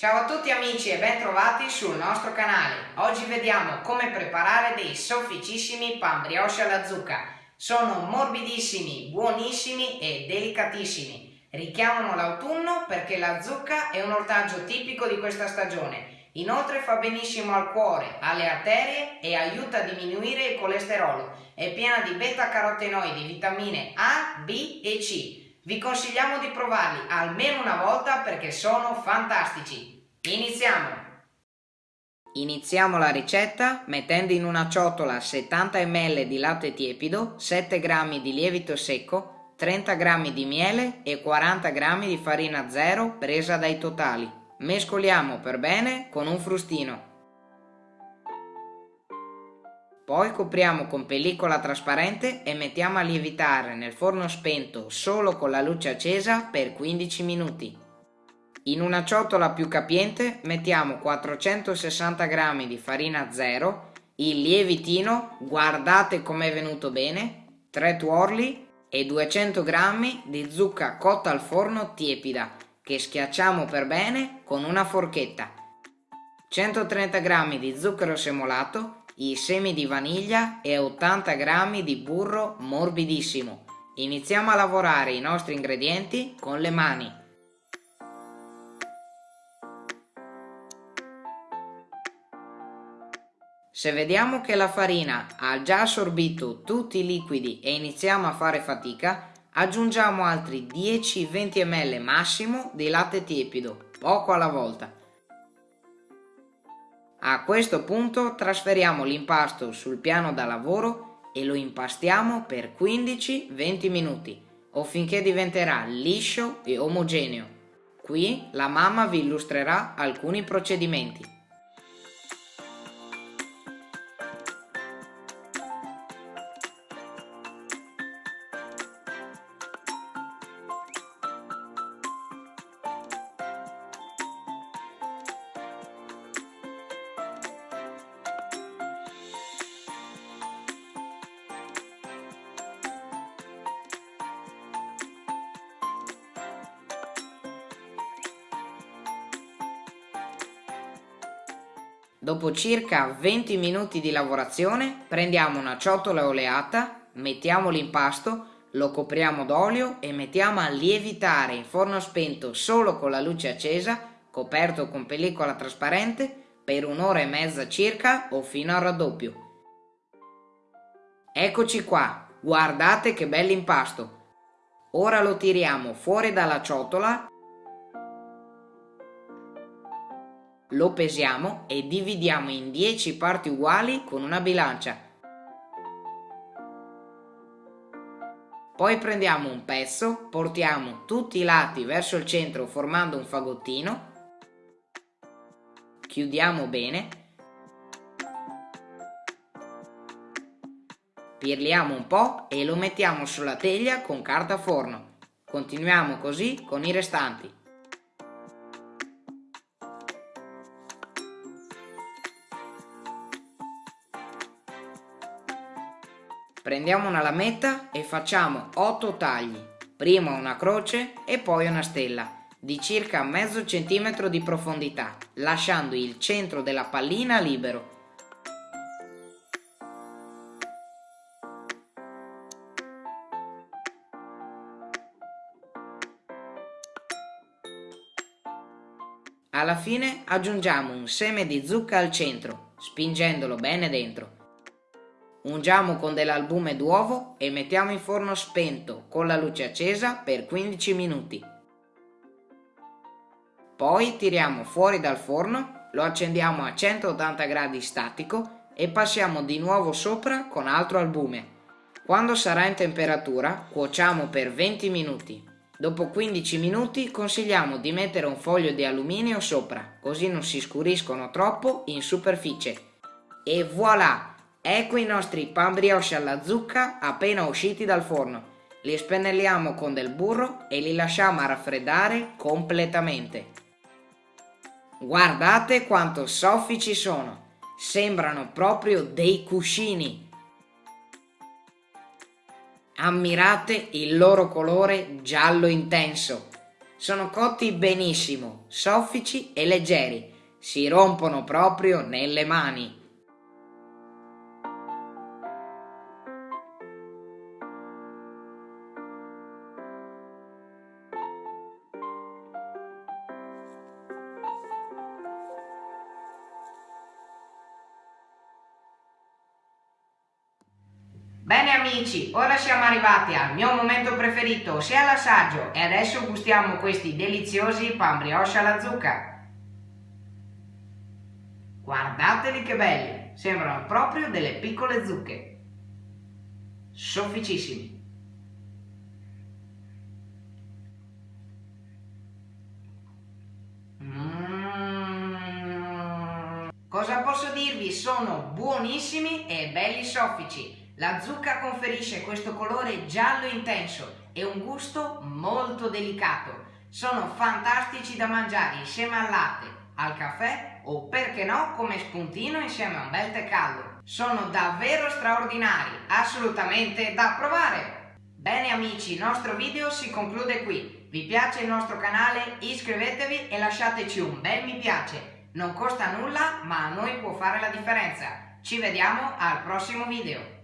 Ciao a tutti amici e ben trovati sul nostro canale. Oggi vediamo come preparare dei sofficissimi pan brioche alla zucca. Sono morbidissimi, buonissimi e delicatissimi. Richiamano l'autunno perché la zucca è un ortaggio tipico di questa stagione. Inoltre fa benissimo al cuore, alle arterie e aiuta a diminuire il colesterolo. È piena di beta-carotenoidi, vitamine A, B e C vi consigliamo di provarli almeno una volta perché sono fantastici. Iniziamo! Iniziamo la ricetta mettendo in una ciotola 70 ml di latte tiepido, 7 g di lievito secco, 30 g di miele e 40 g di farina zero presa dai totali. Mescoliamo per bene con un frustino. Poi copriamo con pellicola trasparente e mettiamo a lievitare nel forno spento solo con la luce accesa per 15 minuti. In una ciotola più capiente mettiamo 460 g di farina zero, il lievitino, guardate com'è venuto bene, 3 tuorli e 200 g di zucca cotta al forno tiepida che schiacciamo per bene con una forchetta. 130 g di zucchero semolato i semi di vaniglia e 80 g di burro morbidissimo. Iniziamo a lavorare i nostri ingredienti con le mani. Se vediamo che la farina ha già assorbito tutti i liquidi e iniziamo a fare fatica, aggiungiamo altri 10-20 ml massimo di latte tiepido, poco alla volta. A questo punto trasferiamo l'impasto sul piano da lavoro e lo impastiamo per 15-20 minuti o finché diventerà liscio e omogeneo. Qui la mamma vi illustrerà alcuni procedimenti. Dopo circa 20 minuti di lavorazione prendiamo una ciotola oleata, mettiamo l'impasto, lo copriamo d'olio e mettiamo a lievitare in forno spento solo con la luce accesa, coperto con pellicola trasparente, per un'ora e mezza circa o fino al raddoppio. Eccoci qua, guardate che bell'impasto! Ora lo tiriamo fuori dalla ciotola Lo pesiamo e dividiamo in 10 parti uguali con una bilancia. Poi prendiamo un pezzo, portiamo tutti i lati verso il centro formando un fagottino, chiudiamo bene, pirliamo un po' e lo mettiamo sulla teglia con carta forno. Continuiamo così con i restanti. Prendiamo una lametta e facciamo 8 tagli, prima una croce e poi una stella, di circa mezzo centimetro di profondità, lasciando il centro della pallina libero. Alla fine aggiungiamo un seme di zucca al centro, spingendolo bene dentro. Ungiamo con dell'albume d'uovo e mettiamo in forno spento con la luce accesa per 15 minuti. Poi tiriamo fuori dal forno, lo accendiamo a 180 gradi statico e passiamo di nuovo sopra con altro albume. Quando sarà in temperatura cuociamo per 20 minuti. Dopo 15 minuti consigliamo di mettere un foglio di alluminio sopra, così non si scuriscono troppo in superficie. E voilà! Ecco i nostri pan brioche alla zucca appena usciti dal forno. Li spennelliamo con del burro e li lasciamo raffreddare completamente. Guardate quanto soffici sono! Sembrano proprio dei cuscini. Ammirate il loro colore giallo intenso. Sono cotti benissimo, soffici e leggeri. Si rompono proprio nelle mani. Bene amici, ora siamo arrivati al mio momento preferito, ossia l'assaggio, e adesso gustiamo questi deliziosi pan brioche alla zucca. Guardateli che belli, sembrano proprio delle piccole zucche. Sofficissimi. Mm. Cosa posso dirvi? Sono buonissimi e belli soffici. La zucca conferisce questo colore giallo intenso e un gusto molto delicato. Sono fantastici da mangiare insieme al latte, al caffè o perché no come spuntino insieme a un bel tè caldo. Sono davvero straordinari, assolutamente da provare! Bene amici, il nostro video si conclude qui. Vi piace il nostro canale? Iscrivetevi e lasciateci un bel mi piace. Non costa nulla ma a noi può fare la differenza. Ci vediamo al prossimo video.